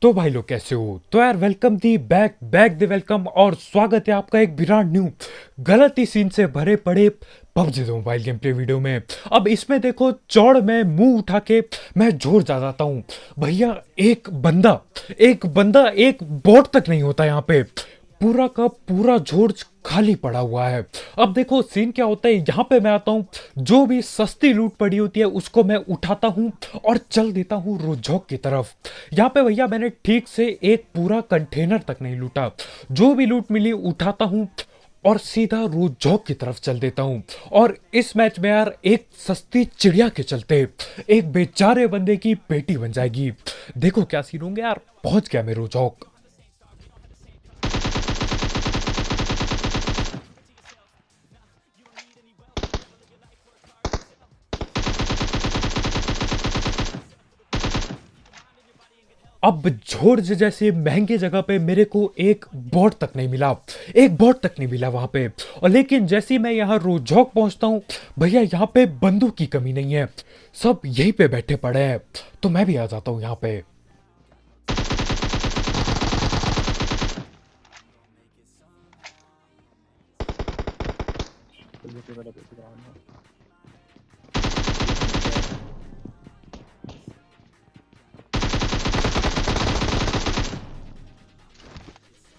تو بھائی لوگ کیسے ہو؟ تو یار welcome the back back the welcome اور سواگت ہے آپ کا ایک برانڈ نیو غلطی سین سے بھرے پڑے پبجی دو موبائل گیم پلے ویڈیو میں۔ اب اس میں دیکھو چوڑ میں منہ اٹھا کے میں جوڑ جا جاتا ہوں۔ بھیا ایک بندہ ایک بندہ ایک بوٹ تک نہیں ہوتا یہاں پہ۔ پورا کا پورا جھوڑ خالی پڑا ہوا ہے۔ اب دیکھو سین کیا ہوتا ہے۔ یہاں پہ میں آتا ہوں۔ جو بھی سستی لوٹ پڑی ہوتی ہے، اس کو میں اٹھاتا ہوں اور چل دیتا ہوں روجھوک کی طرف۔ یہاں پہ بھیا میں نے ٹھیک سے ایک پورا کنٹینر تک نہیں لوٹا۔ جو بھی لوٹ ملی، اٹھاتا ہوں اور سیدھا روجھوک کی طرف چل دیتا ہوں۔ اور اس میچ میں یار، ایک سستی چڑیا کے چلتے ایک بیچارے بندے کی پیٹی بن جائے گی۔ دیکھو کیا سین ہوں گے یار۔ پہنچ گیا میں روجھوک اب جھوڑ جیسے مہنگے جگہ پہ میرے کو ایک بورڈ تک نہیں ملا۔ ایک بورڈ تک نہیں ملا وہاں پہ۔ اور لیکن جیسے میں یہاں رو جھوک پہنچتا ہوں بھئیہ یہاں پہ بندوق کی کمی نہیں ہے۔ سب یہی پہ بیٹھے پڑے ہیں۔ تو میں بھی آ جاتا ہوں یہاں پہ۔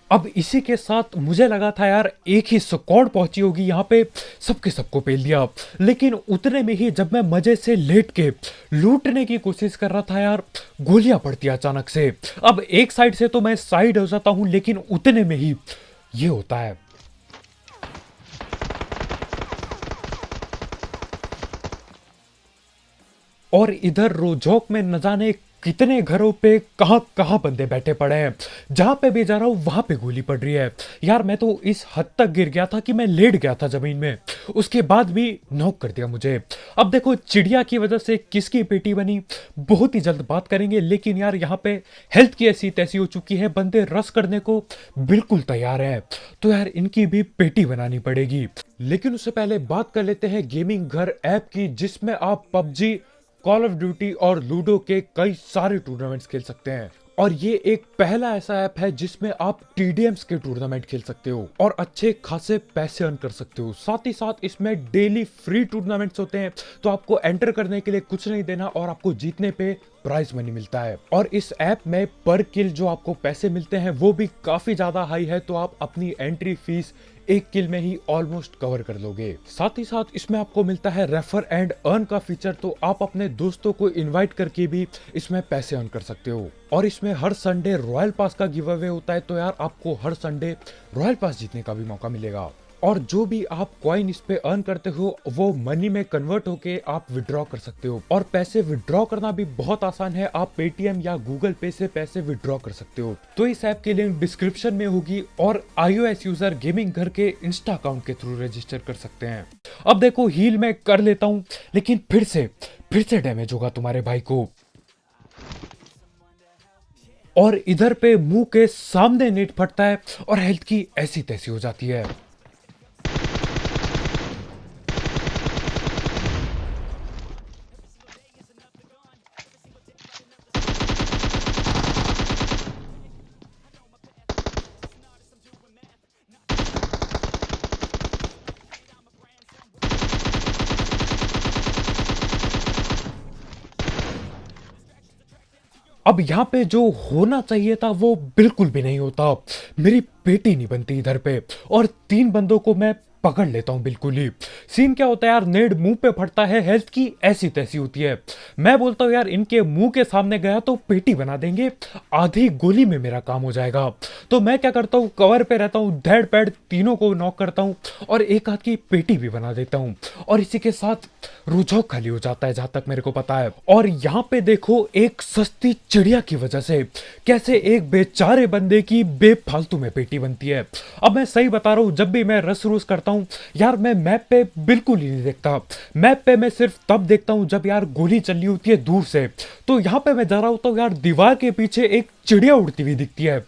اب اسی کے ساتھ مجھے لگا تھا یار ایک ہی اسکواڈ پہنچی ہوگی، یہاں پہ سب کے سب کو پیل دیا۔ لیکن اتنے میں ہی جب میں مزے سے لیٹ کے لوٹنے کی کوشش کر رہا تھا یار، گولیاں پڑتی اچانک سے۔ اب ایک سائڈ سے تو میں سائڈ ہو جاتا ہوں، لیکن اتنے میں ہی یہ ہوتا ہے۔ اور ادھر روجوک میں نہ جانے کتنے گھروں پہ کہاں کہاں بندے بیٹھے پڑے ہیں۔ جہاں پہ بھی جا رہا ہوں، وہاں پہ گولی پڑ رہی ہے۔ یار، میں تو اس حد تک گر گیا تھا کہ میں لیٹ گیا تھا زمین میں۔ اس کے بعد بھی نوک کر دیا مجھے۔ اب دیکھو، چڑیا کی وجہ سے کس کی پیٹی بنی؟ بہت ہی جلد بات کریں گے، لیکن یار، یہاں پہ ہیلتھ کی ایسی تیسی ہو چکی ہے۔ بندے رس کرنے کو بالکل تیار ہے تو یار، ان کی بھی پیٹی بنانی پڑے گی۔ لیکن اس سے پہلے بات کر لیتے ہیں گیمنگ گھر ایپ کی، جس میں آپ PUBG call of duty اور لوڈو کے کئی سارے ٹورنامنٹس کھیل سکتے ہیں۔ اور یہ ایک پہلا ایسا ایپ ہے جس میں آپ ٹی ڈی ایمس کے ٹورنامنٹ کھیل سکتے ہو اور اچھے خاصے پیسے ارن کر سکتے ہو۔ ساتھ ہی ساتھ اس میں ڈیلی فری ٹورنامنٹس ہوتے ہیں۔ تو آپ کو انٹر کرنے کے لیے کچھ نہیں دینا اور آپ کو جیتنے پہ پرائز منی ملتا ہے۔ اور اس ایپ میں پر کل جو آپ کو پیسے ملتے ہیں، وہ بھی کافی زیادہ ہائی ہے، تو آپ اپنی انٹری فیس ایک کل میں ہی آلموسٹ کور کر لو گے۔ ساتھ ہی ساتھ اس میں آپ کو ملتا ہے ریفر اینڈ ارن کا فیچر تو آپ اپنے دوستوں کو انوائٹ کر کے بھی اس میں پیسے ارن کر سکتے ہو۔ اور اس میں ہر سنڈے رویل پاس کا گیو اوے ہوتا ہے، تو یار آپ کو ہر سنڈے رویل پاس جیتنے کا بھی موقع ملے گا۔ اور جو بھی آپ کوائن اس پہ ارن کرتے ہو، وہ منی میں کنورٹ ہو کے آپ وڈرا کر سکتے ہو۔ اور پیسے وڈرا کرنا بھی بہت آسان ہے، آپ پے ٹی ایم یا گوگل پے سے پیسے وڈرا کر سکتے ہو۔ تو اس ایپ کی لنک ڈسکرپشن میں ہوگی اور I O S user gaming گھر کے انسٹا اکاؤنٹ کے تھرو رجسٹر کر سکتے ہیں۔ اب دیکھو ہیل میں کر لیتا ہوں، لیکن پھر سے پھر سے ڈیمیج ہوگا تمہارے بھائی کو۔ اور ادھر پہ منہ کے سامنے نیٹ پھٹتا ہے اور ہیلتھ کی ایسی تیسی ہو جاتی ہے۔ اب یہاں پہ جو ہونا چاہیے تھا وہ بالکل بھی نہیں ہوتا۔ میری بیٹی نہیں بنتی ادھر پہ اور تین بندوں کو میں پکڑ لیتا ہوں، بالکل ہی۔ سین کیا ہوتا ہے یار، نیڈ منہ پہ پھٹتا ہے، ہیلتھ کی ایسی تیسی ہوتی ہے۔ میں بولتا ہوں یار، ان کے منہ کے سامنے گیا تو پیٹی بنا دیں گے، آدھی گولی میں میرا کام ہو جائے گا۔ تو میں کیا کرتا ہوں، کور پہ رہتا ہوں دھیڑ پیڑ تینوں کو نوک کرتا ہوں اور ایک ہاتھ کی پیٹی بھی بنا دیتا ہوں۔ اور اسی کے ساتھ روجھو خالی ہو جاتا ہے، جہاں تک میرے کو پتا ہے۔ اور یہاں پہ دیکھو، ایک سستی چڑیا کی وجہ سے کیسے ایک بیچارے بندے کی بے پھالتو میں پیٹی بنتی ہے۔ اب میں صحیح بتا رہا ہوں، جب بھی میں رس روس کرتا ہوں۔ یار، میں میپ پہ بالکل ہی نہیں دیکھتا۔ میپ پہ میں صرف تب دیکھتا ہوں جب یار گولی چلنی ہوتی ہے دور سے۔ تو یہاں پہ میں جا رہا ہوتا ہوں، یار، دیوار کے پیچھے ایک چڑیا اڑتی ہوئی دکھتی ہے۔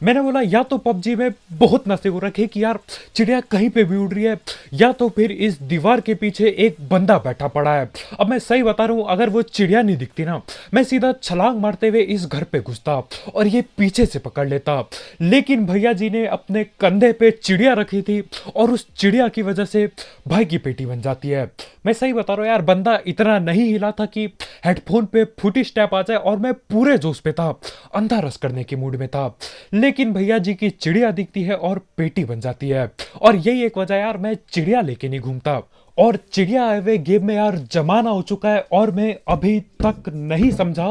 میں نے بولا، یا تو پب جی میں بہت نشے ہو رکھے کہ یار، چڑیا کہیں پہ بھی اڑ رہی ہے، یا تو پھر اس دیوار کے پیچھے ایک بندہ بیٹھا پڑا ہے۔ اب میں صحیح بتا رہا ہوں، اگر وہ چڑیا نہیں دکھتی نا، میں سیدھا چھلانگ مارتے ہوئے اس گھر پہ گھستا اور یہ پیچھے سے پکڑ لیتا۔ لیکن بھیا جی نے اپنے کندھے پہ چڑیا رکھی تھی اور اس چڑیا کی وجہ سے بھائی کی پیٹی بن جاتی ہے۔ میں صحیح بتا رہا ہوں، یار، بندہ اتنا نہیں ہلا تھا کہ ہیڈ فون پہ پھوٹی سٹیپ آ جائے اور میں پورے جوش پہ تھا، اندھا رس کرنے کے موڈ میں تھا۔ لیکن بھیا جی کی چڑیا دکھتی ہے اور پیٹی بن جاتی ہے۔ اور یہی ایک وجہ یار میں چڑیا لے کے نہیں گھومتا۔ اور چڑیا آئے ہوئے گیم میں یار جمانا ہو چکا ہے اور میں ابھی تک نہیں سمجھا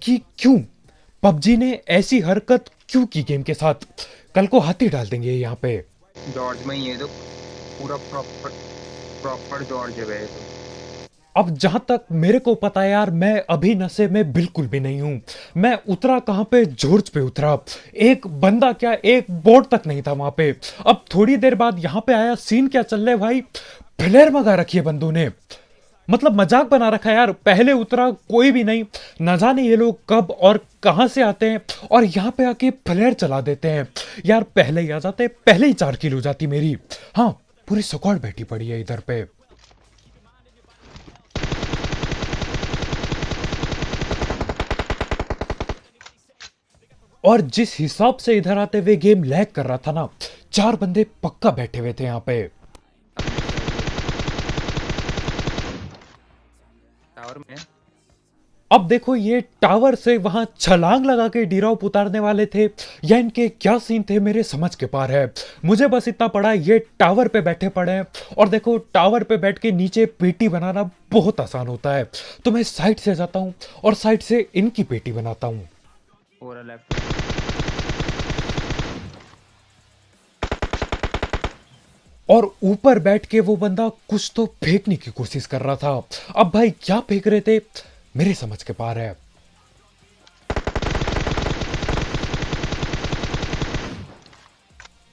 کہ کیوں۔ پب جی نے ایسی حرکت کیوں کی گیم کے ساتھ؟ کل کو ہاتھی ڈال دیں گے یہاں پہ۔ جارج میں یہ تو پورا پراپر پراپر جارج ہے اب جہاں تک میرے کو پتا یار، میں ابھی نشے میں بالکل بھی نہیں ہوں۔ میں اترا کہاں پہ؟ جورج پہ اترا۔ ایک بندہ کیا ایک بورڈ تک نہیں تھا وہاں پہ۔ اب تھوڑی دیر بعد یہاں پہ آیا، سین کیا چل رہے بھائی؟ فلیر مگا رکھی ہے بندوں نے۔ مطلب مذاق بنا رکھا یار، پہلے اترا کوئی بھی نہیں۔ نہ جانے یہ لوگ کب اور کہاں سے آتے ہیں۔ اور یہاں پہ آ کے فلیر چلا دیتے ہیں۔ یار، پہلے ہی آ جاتے، پہلے ہی چار کلو جاتی میری۔ ہاں پوری سکوڑ بیٹھی پڑی ہے ادھر پہ۔ اور جس حساب سے ادھر آتے ہوئے گیم لیک کر رہا تھا نا چار بندے پکا بیٹھے ہوئے تھے یہاں پہ۔ میں اب دیکھو یہ ٹاور سے وہاں چھلانگ لگا کے ڈیراپ اتارنے والے تھے یا ان کے کیا سین تھے میرے سمجھ کے پار ہے۔ مجھے بس اتنا پڑا یہ ٹاور پہ بیٹھے پڑے ہیں۔ اور دیکھو ٹاور پہ بیٹھ کے نیچے پیٹی بنانا بہت آسان ہوتا ہے۔ تو میں سائڈ سے جاتا ہوں اور سائڈ سے ان کی پیٹی بناتا ہوں۔ پورا لیفٹ اور اوپر بیٹھ کے وہ بندہ کچھ تو پھینکنے کی کوشش کر رہا تھا۔ اب بھائی کیا پھینک رہے تھے؟ میرے سمجھ کے پار ہے۔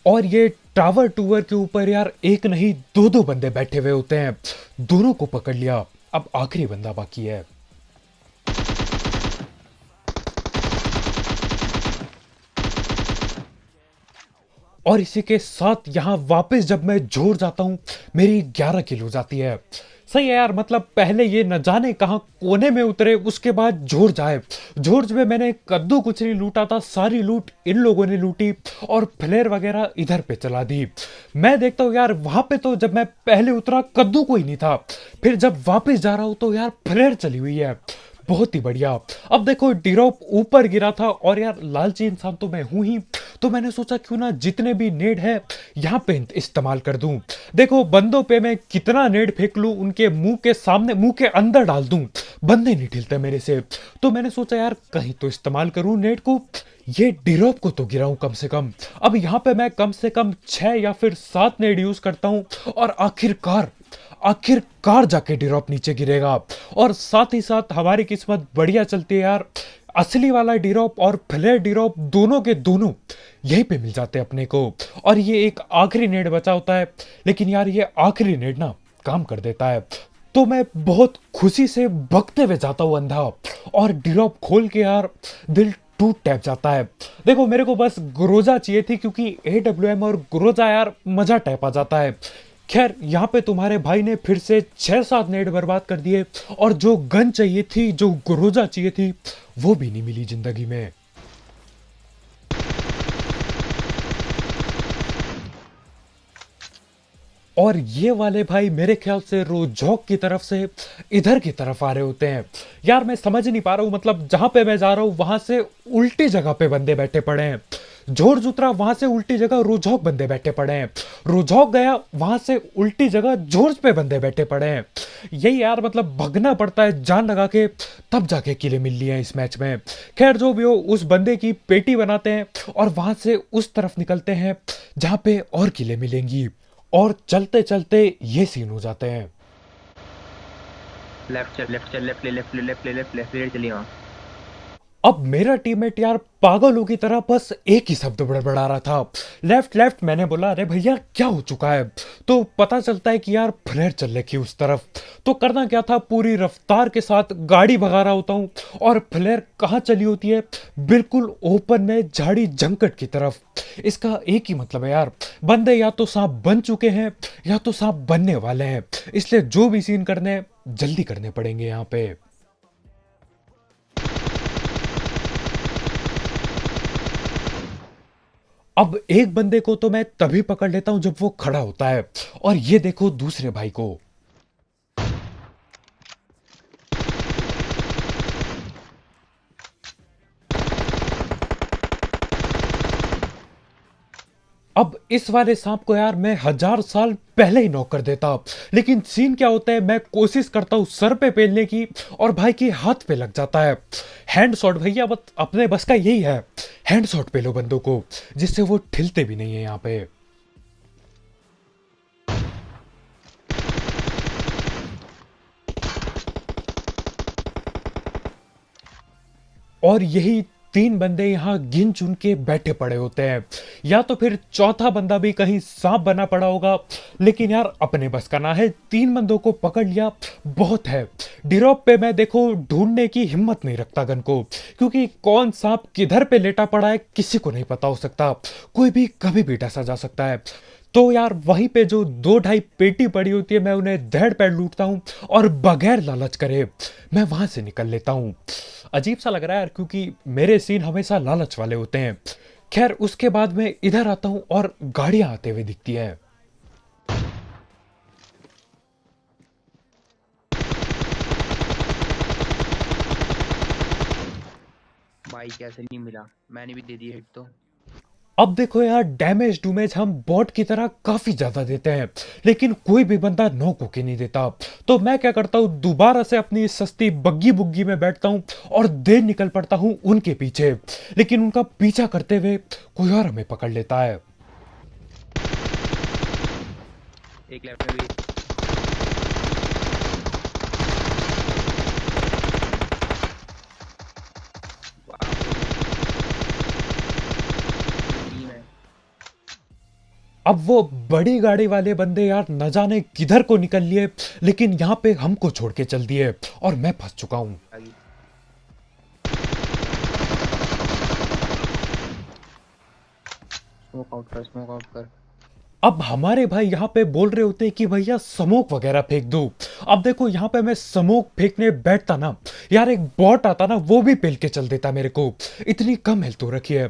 اور یہ ٹاور ٹور کے اوپر یار ایک نہیں، دو دو بندے بیٹھے ہوئے ہوتے ہیں۔ دونوں کو پکڑ لیا۔ اب آخری بندہ باقی ہے۔ اور اسی کے ساتھ یہاں واپس جب میں جوڑ جاتا ہوں، میری گیارہ کلو جاتی ہے۔ صحیح ہے یار مطلب پہلے یہ نہ جانے کہاں کونے میں اترے، اس کے بعد جوڑ جائے۔ جورج میں میں نے کدو کچھ نہیں لوٹا تھا، ساری لوٹ ان لوگوں نے لوٹی اور فلیر وغیرہ ادھر پہ چلا دی۔ میں دیکھتا ہوں یار، وہاں پہ تو جب میں پہلے اترا، کدو کوئی نہیں تھا۔ پھر جب واپس جا رہا ہوں تو یار فلیر چلی ہوئی ہے۔ بہت ہی بڑھیا۔ اب دیکھو، ڈیروپ اوپر گرا تھا اور یار لالچی انسان تو میں ہوں ہی۔ تو میں نے سوچا کیوں نہ جتنے بھی نیڈ ہے یہاں پہ استعمال کر دوں۔ دیکھو، بندوں پہ میں کتنا نیڈ پھینک لوں، ان کے منہ کے سامنے، منہ کے اندر ڈال دوں۔ بندے نہیں ٹھلتے میرے سے۔ تو میں نے سوچا یار، کہیں تو استعمال کروں نیڈ کو۔ یہ ڈیروپ کو تو گراؤں کم سے کم۔ اب یہاں پہ میں کم سے کم چھ یا پھر سات نیڈ یوز کرتا ہوں اور آخر کار آخر کار جا کے ڈیروپ نیچے گرے گا۔ اور ساتھ ہی ساتھ ہماری قسمت بڑھیا چلتی ہے یار۔ اصلی والا ڈیروپ اور فلیر ڈیروپ دونوں کے دونوں یہیں پہ مل جاتے ہیں اپنے کو۔ اور یہ ایک آخری نیڈ بچا ہوتا ہے۔ لیکن یار یہ آخری نیڈ نا کام کر دیتا ہے۔ تو میں بہت خوشی سے بکتے ہوئے جاتا ہوں اندھا۔ اور ڈیروپ کھول کے یار دل ٹوٹ ٹیپ جاتا ہے۔ دیکھو میرے کو بس گروزا چاہیے تھی کیونکہ اے ڈبلو ایم اور گروزا یار مزہ ٹیپ آ جاتا ہے۔ خیر، یہاں پہ تمہارے بھائی نے پھر سے چھ سات نیٹ برباد کر دیے اور جو گن چاہیے تھی، جو گروزا چاہیے تھی، وہ بھی نہیں ملی زندگی میں۔ اور یہ والے بھائی میرے خیال سے روجوک کی طرف سے ادھر کی طرف آ رہے ہوتے ہیں۔ یار، میں سمجھ نہیں پا رہا ہوں مطلب جہاں پہ میں جا رہا ہوں، وہاں سے الٹی جگہ پہ بندے بیٹھے پڑے ہیں۔ جورج اترا وہاں سے الٹی جگہ روجوک بندے بیٹھے پڑے ہیں روجوک گیا وہاں سے الٹی جگہ جورج پہ بندے بیٹھے پڑے ہیں یہی یار مطلب بھگنا پڑتا ہے جان لگا کے تب جا کے قلعے مل لیے ہیں اس میچ میں خیر جو بھی ہو اس بندے کی پیٹی بناتے ہیں اور وہاں سے اس طرف نکلتے ہیں جہاں پہ اور قلعے ملیں گی اور چلتے چلتے یہ سین ہو جاتے ہیں لیفٹ چل لیفٹ چل لیفٹ لے لیفٹ لے لیفٹ لے لیفٹ اب میرا ٹیم میٹ یار پاگلوں کی طرح بس ایک ہی شبد بڑھا رہا تھا۔ لیفٹ لیفٹ میں نے بولا، ارے بھیا، کیا ہو چکا ہے؟ تو پتا چلتا ہے کہ یار فلیئر چل رہی اس طرف۔ تو کرنا کیا تھا، پوری رفتار کے ساتھ گاڑی بھگا رہا ہوتا ہوں۔ اور فلیر کہاں چلی ہوتی ہے؟ بالکل اوپن میں جھاڑی جنکٹ کی طرف۔ اس کا ایک ہی مطلب ہے یار، بندے یا تو سانپ بن چکے ہیں یا تو سانپ بننے والے ہیں۔ اس لیے جو بھی سین کرنے جلدی کرنے پڑیں گے یہاں پہ۔ اب ایک بندے کو تو میں تبھی پکڑ لیتا ہوں جب وہ کھڑا ہوتا ہے۔ اور یہ دیکھو دوسرے بھائی کو۔ اب اس والے سانپ کو یار میں ہزار سال پہلے ہی نوک کر دیتا۔ لیکن سین کیا ہوتا ہے، میں کوشش کرتا ہوں سر پہ پیلنے کی اور بھائی کی ہاتھ پہ لگ جاتا ہے۔ ہینڈ شاٹ بھیا اپنے بس کا یہی ہے۔ ہینڈ شاٹ پہ لو بندوں کو، جس سے وہ ٹھلتے بھی نہیں ہیں یہاں پہ۔ اور یہی تین بندے یہاں گن چن کے بیٹھے پڑے ہوتے ہیں۔ یا تو پھر چوتھا بندہ بھی کہیں سانپ بنا پڑا ہوگا۔ لیکن یار اپنے بس کا نہ ہے۔ تین بندوں کو پکڑ لیا، بہت ہے۔ ڈیروپ پہ میں دیکھو، ڈھونڈنے کی ہمت نہیں رکھتا گن کو۔ کیونکہ کون سانپ کدھر پہ لیٹا پڑا ہے، کسی کو نہیں پتا ہو سکتا۔ کوئی بھی کبھی بھی ڈسا جا سکتا ہے۔ تو یار وہیں پہ جو دو ڈھائی پیٹی پڑی ہوتی ہے، میں انہیں دھیڑ پیڑ لوٹتا ہوں اور بغیر لالچ کرے میں وہاں سے نکل لیتا ہوں۔ عجیب سا لگ رہا ہے یار، کیونکہ میرے سین ہمیشہ لالچ والے ہوتے ہیں۔ خیر، اس کے بعد میں ادھر آتا ہوں اور گاڑیاں آتے ہوئے دکھتی ہے بھائی، کیسے نہیں ملا؟ میں نے بھی دے دی ہٹ تو۔ اب دیکھو یار ڈیمیج ڈومیج ہم بوٹ کی طرح کافی زیادہ دیتے ہیں، لیکن کوئی بھی بندہ نو کے نہیں دیتا۔ تو میں کیا کرتا ہوں، دوبارہ سے اپنی سستی بگی بگی میں بیٹھتا ہوں اور دیر نکل پڑتا ہوں ان کے پیچھے۔ لیکن ان کا پیچھا کرتے ہوئے کوئی اور ہمیں پکڑ لیتا ہے۔ ایک لیفٹ میں بھی۔ اب وہ بڑی گاڑی والے بندے یار نہ جانے کدھر کو نکل لیے لیکن یہاں پہ ہم کو چھوڑ کے چل دیے اور میں پھنس چکا ہوں۔ اب ہمارے بھائی یہاں پہ بول رہے ہوتے کہ بھیا سموک وغیرہ پھینک دو۔ اب دیکھو یہاں پہ میں سموک پھینکنے بیٹھتا نا یار ایک بوٹ آتا نا وہ بھی پھیل کے چل دیتا میرے کو۔ اتنی کم ہیلتھ ہو رکھی ہے۔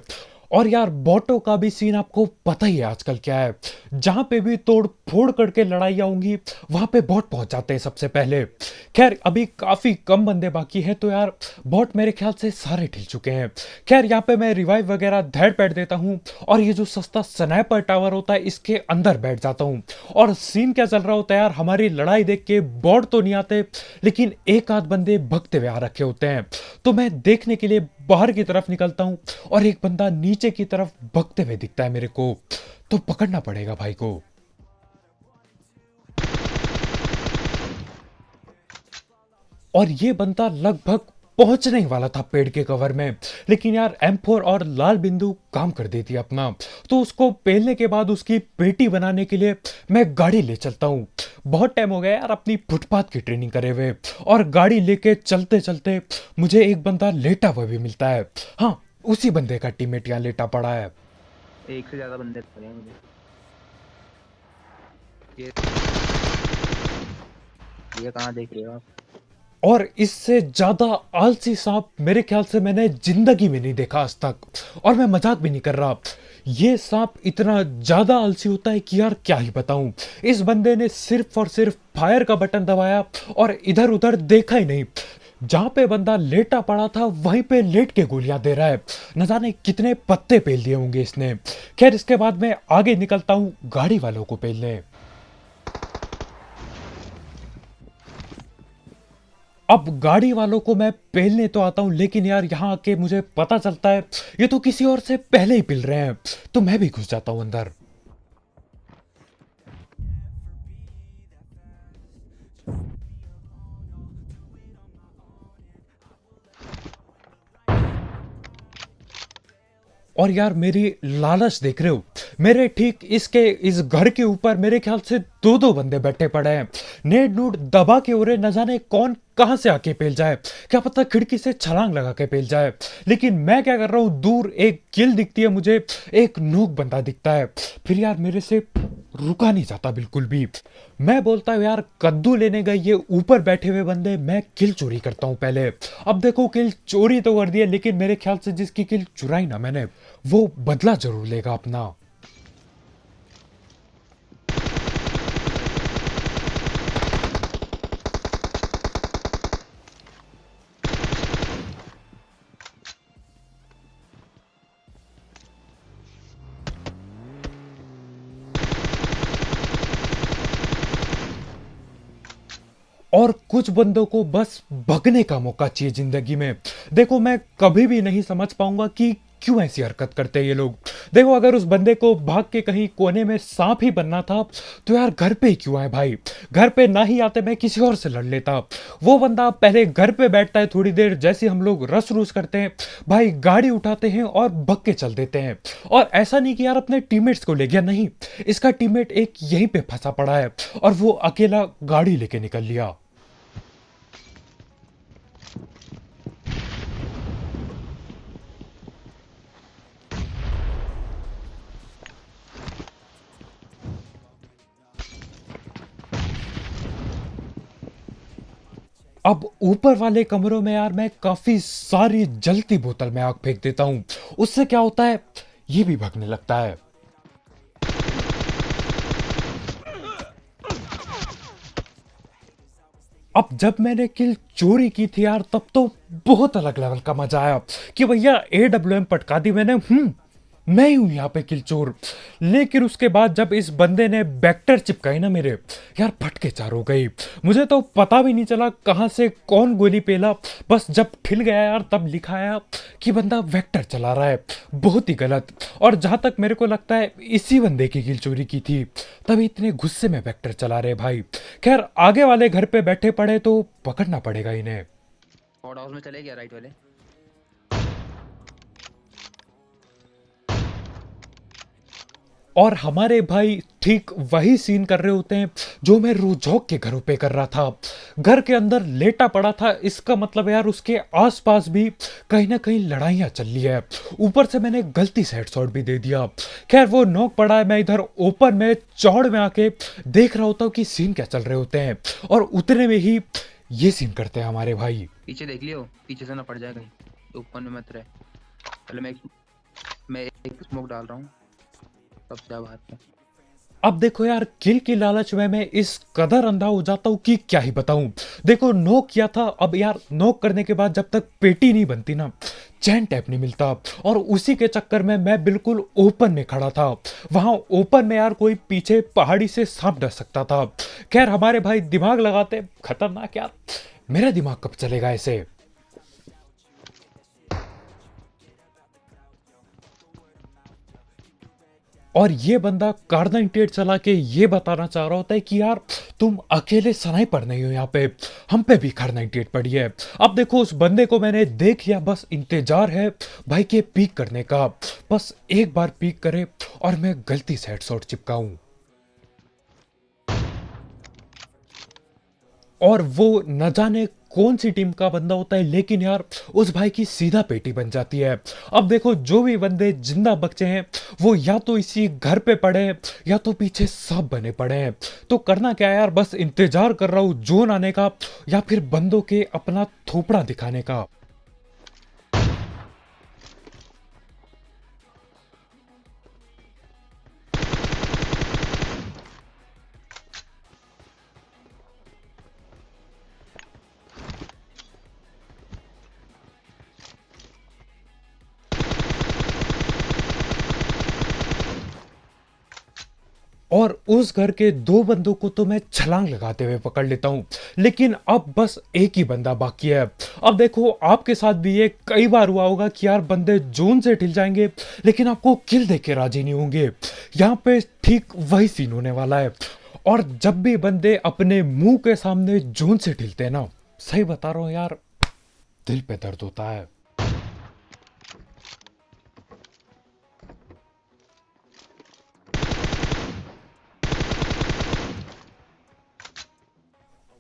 اور یار بوٹو کا بھی سین آپ کو پتہ ہی ہے آج کل کیا ہے۔ جہاں پہ بھی توڑ پھوڑ کر کے لڑائیاں ہوں گی، وہاں پہ بوٹ پہنچ جاتے ہیں سب سے پہلے۔ خیر، ابھی کافی کم بندے باقی ہیں تو یار بوٹ میرے خیال سے سارے ٹھل چکے ہیں۔ خیر، یہاں پہ میں ریوائیو وغیرہ دھیڑ بیٹھ دیتا ہوں اور یہ جو سستا سنائپر ٹاور ہوتا ہے، اس کے اندر بیٹھ جاتا ہوں۔ اور سین کیا چل رہا ہوتا ہے یار، ہماری لڑائی دیکھ کے بوٹ تو نہیں آتے، لیکن ایک آدھ بندے بھگتے ہوئے آ رکھے ہوتے ہیں۔ تو میں دیکھنے کے لیے باہر کی طرف نکلتا ہوں اور ایک بندہ نیچے کی طرف بھگتے ہوئے دکھتا ہے میرے کو، تو پکڑنا پڑے گا بھائی کو۔ اور یہ بندہ لگ بھگ پہنچنے والا تھا پیڑ کے کور میں۔ لیکن یار ایم فور اور لال بندو کام کر دیتی اپنا۔ تو اس کو پہلنے کے بعد اس کی پیٹی بنانے کے لیے میں گاڑی لے چلتا ہوں۔ بہت ٹائم ہو گیا یار، اپنی فٹ پاتھ کی ٹریننگ کرے ہوئے۔ اور گاڑی لے کے چلتے چلتے مجھے ایک بندہ لیٹا ہوا بھی ملتا ہے۔ ہاں اسی بندے کا ٹیم میٹ یہاں لیٹا پڑا ہے۔ ایک سے زیادہ بندے پڑے ہیں یہ کہاں دیکھ رہے ہو آپ؟ اور اس سے زیادہ آلسی سانپ میرے خیال سے میں نے زندگی میں نہیں دیکھا آج تک اور میں مذاق بھی نہیں کر رہا۔ یہ سانپ اتنا زیادہ آلسی ہوتا ہے کہ یار کیا ہی بتاؤں۔ اس بندے نے صرف اور صرف فائر کا بٹن دبایا اور ادھر ادھر دیکھا ہی نہیں۔ جہاں پہ بندہ لیٹا پڑا تھا، وہیں پہ لیٹ کے گولیاں دے رہا ہے۔ نہ جانے کتنے پتے پیل دیے ہوں گے اس نے۔ خیر، اس کے بعد میں آگے نکلتا ہوں گاڑی والوں کو پیلنے۔ اب گاڑی والوں کو میں پہلنے تو آتا ہوں، لیکن یار یہاں آ کے مجھے پتا چلتا ہے، یہ تو کسی اور سے پہلے ہی پل رہے ہیں۔ تو میں بھی گھس جاتا ہوں اندر۔ اور یار میری لالچ دیکھ رہے ہو۔ میرے ٹھیک اس کے، اس گھر کے اوپر میرے خیال سے دو دو بندے بیٹھے پڑے ہیں۔ نیڈ نوڈ دبا کے اڑے نہ کون کہاں سے آ پیل جائے۔ کیا پتہ کھڑکی سے چھلانگ لگا کے پیل جائے۔ لیکن میں کیا کر رہا ہوں؟ دور ایک گل دکھتی ہے، مجھے ایک نوک بندہ دکھتا ہے۔ پھر یار میرے سے رکا نہیں جاتا بالکل بھی۔ میں بولتا ہوں، یار کدو لینے گئے، یہ اوپر بیٹھے ہوئے بندے، میں کل چوری کرتا ہوں پہلے۔ اب دیکھو، کل چوری تو کر دی ہے، لیکن میرے خیال سے جس کی کل چورائی نہ میں نے، وہ بدلہ ضرور لے گا اپنا۔ اور کچھ بندوں کو بس بھگنے کا موقع چاہیے زندگی میں۔ دیکھو، میں کبھی بھی نہیں سمجھ پاؤں گا کہ کیوں ایسی حرکت کرتے ہیں یہ لوگ۔ دیکھو، اگر اس بندے کو بھاگ کے کہیں کونے میں سانپ ہی بننا تھا، تو یار گھر پہ ہی کیوں آئے بھائی؟ گھر پہ نہ ہی آتے میں کسی اور سے لڑ لیتا۔ وہ بندہ پہلے گھر پہ بیٹھتا ہے تھوڑی دیر، جیسے ہم لوگ رس روس کرتے ہیں۔ بھائی، گاڑی اٹھاتے ہیں اور بھگ کے چل دیتے ہیں۔ اور ایسا نہیں کہ یار اپنے ٹیم میٹس کو لے گیا، نہیں۔ اس کا ٹیم میٹ ایک یہیں پہ پھنسا پڑا ہے اور وہ اکیلا گاڑی لے کے نکل لیا۔ اب اوپر والے کمروں میں یار میں کافی ساری جلتی بوتل میں آگ پھینک دیتا ہوں۔ اس سے کیا ہوتا ہے؟ یہ بھی بھگنے لگتا ہے۔ اب جب میں نے کل چوری کی تھی یار، تب تو بہت الگ لیول کا مزہ آیا۔ کہ بھیا اے ڈبلو ایم پٹکا دی میں نے۔ ہوں میں ہوں یہاں پہ کلچور۔ لیکن اس کے بعد جب اس بندے نے بیکٹر چپکائی نا میرے، یار پھٹ کے چار ہو گئی۔ مجھے تو پتا بھی نہیں چلا کہاں سے کون گولی پیلا۔ بس جب ٹھل گیا یار، تب لکھایا کہ بندہ ویکٹر چلا رہا ہے۔ بہت ہی غلط۔ اور جہاں تک میرے کو لگتا ہے، اسی بندے کی کلچوری کی تھی۔ تبھی اتنے غصے میں ویکٹر چلا رہے بھائی۔ خیر، آگے والے گھر پہ بیٹھے پڑے تو پکڑنا پڑے گا انہیں۔ میں چلے گیا رائٹ والے۔ اور ہمارے بھائی ٹھیک وہی سین کر رہے ہوتے ہیں جو میں روجھوک کے گھروں پہ کر رہا تھا۔ گھر کے اندر لیٹا پڑا تھا، اس کا مطلب یار اس کے آس پاس بھی کہیں نہ کہیں لڑائیاں چل رہی ہے اوپر سے میں نے غلطی سے ہیڈ شاٹ بھی دے دیا۔ خیر، وہ نوک پڑا ہے، میں ادھر اوپن میں چوڑ میں آ کے دیکھ رہا ہوتا ہوں کہ سین کیا چل رہے ہوتے ہیں۔ اور اتنے میں ہی یہ سین کرتے ہیں ہمارے بھائی۔ پیچھے دیکھ لیو، پیچھے سے نہ پڑ جائے کہیں۔ اوپن میں مت رہے پہلے میں میں ایک ڈال رہا ہوں۔ اب کیا بات ہے؟ اب دیکھو یار، کل کی لالچ میں میں اس قدر اندھا ہو جاتا ہوں کہ کیا ہی بتاؤں۔ دیکھو، نوک کیا تھا، اب یار نوک کرنے کے بعد جب تک پیٹی نہیں بنتی نا، چین ٹیپ نہیں ملتا۔ اور اسی کے چکر میں میں بالکل اوپن میں کھڑا تھا۔ وہاں اوپن میں یار کوئی پیچھے پہاڑی سے سانپ ڈر سکتا تھا۔ خیر، ہمارے بھائی دماغ لگاتے، خطرناک یار۔ میرا دماغ کب چلے گا ایسے اور یہ بندہ کارنائٹیڈ چلا کے یہ بتانا چاہ رہا ہوتا ہے کہ یار، تم اکیلے سنائی پر نہیں ہو یہاں پہ، ہم پہ بھی کارنائٹیڈ پڑی ہے۔ اب دیکھو، اس بندے کو میں نے دیکھ لیا، بس انتجار ہے بھائی کے پیک کرنے کا۔ بس ایک بار پیک کرے اور میں گلتی سے ہیڈ سوٹ چپکا ہوں اور وہ نہ جانے کون سی ٹیم کا بندہ ہوتا ہے؟ لیکن یار، اس بھائی کی سیدھا پیٹی بن جاتی ہے۔ اب دیکھو، جو بھی بندے جندہ بچے ہیں، وہ یا تو اسی گھر پہ پڑے ہیں، یا تو پیچھے سب بنے پڑے ہیں۔ تو کرنا کیا یار؟ بس انتظار کر رہا ہوں جون آنے کا، یا پھر بندوں کے اپنا تھوپڑا دکھانے کا۔ اور اس گھر کے دو بندوں کو تو میں چھلانگ لگاتے ہوئے پکڑ لیتا ہوں۔ لیکن اب بس ایک ہی بندہ باقی ہے۔ اب دیکھو، آپ کے ساتھ بھی یہ کئی بار ہوا ہوگا کہ یار بندے جون سے ٹھل جائیں گے، لیکن آپ کو کل دے کے راجی نہیں ہوں گے۔ یہاں پہ ٹھیک وہی سین ہونے والا ہے۔ اور جب بھی بندے اپنے منہ کے سامنے جون سے ٹھلتے ہیں نا، صحیح بتا رہا ہوں یار، دل پہ درد ہوتا ہے۔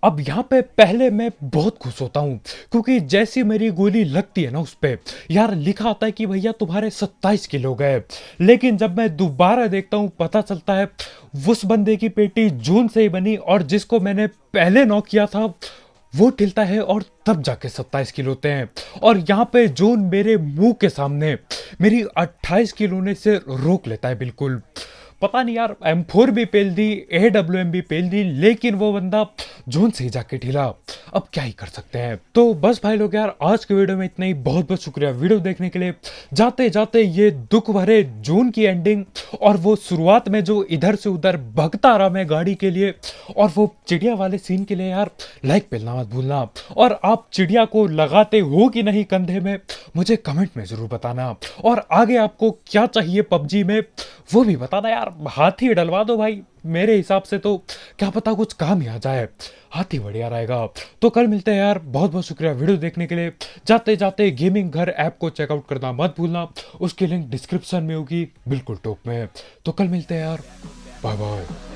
اب یہاں پہ پہلے میں بہت خوش ہوتا ہوں، کیونکہ جیسی میری گولی لگتی ہے نا اس پہ، یار لکھا آتا ہے کہ بھیا تمہارے ستائیس کلو گئے، لیکن جب میں دوبارہ دیکھتا ہوں پتہ چلتا ہے اس بندے کی پیٹی جون سے ہی بنی اور جس کو میں نے پہلے نوک کیا تھا، وہ ٹلتا ہے اور تب جا کے ستائیس کلو ہوتے ہیں۔ اور یہاں پہ جون میرے منہ کے سامنے، میری اٹھائیس کلو نے سے روک لیتا ہے بالکل۔ پتا نہیں یار ایم فور بھی پیل دی اے ڈبلو ایم بھی پیل دی، لیکن وہ بندہ جون سے ہی جا کے ڈھیلا اب کیا ہی کر سکتے ہیں؟ تو بس بھائی لوگ یار، آج کے ویڈیو میں اتنا ہی۔ بہت بہت شکریہ ویڈیو دیکھنے کے لیے۔ جاتے جاتے یہ دکھ بھرے جون کی اینڈنگ اور وہ شروعات میں جو ادھر سے ادھر بھگتا رہا میں گاڑی کے لیے۔ اور وہ چڑیا والے سین کے لیے یار لائک پہ مت بھولنا۔ اور آپ چڑیا کو لگاتے ہو کہ نہیں کندھے میں، مجھے کمنٹ میں ضرور بتانا۔ اور آگے آپ کو کیا چاہیے پب جی میں، وہ بھی بتانا یار۔ یار، ہاتھی ڈلوا دو بھائی۔ میرے حساب سے تو کیا پتا کچھ کام ہی آ جائے۔ ہاتھی بڑھیا رہے گا۔ تو کل ملتے ہیں یار۔ بہت بہت شکریہ ویڈیو دیکھنے کے لیے۔ جاتے جاتے گیمنگ گھر ایپ کو چیک آؤٹ کرنا مت بھولنا۔ اس کی لنک ڈسکرپشن میں ہوگی، بالکل ٹاپ میں۔ تو کل ملتے ہیں یار۔ Bye bye.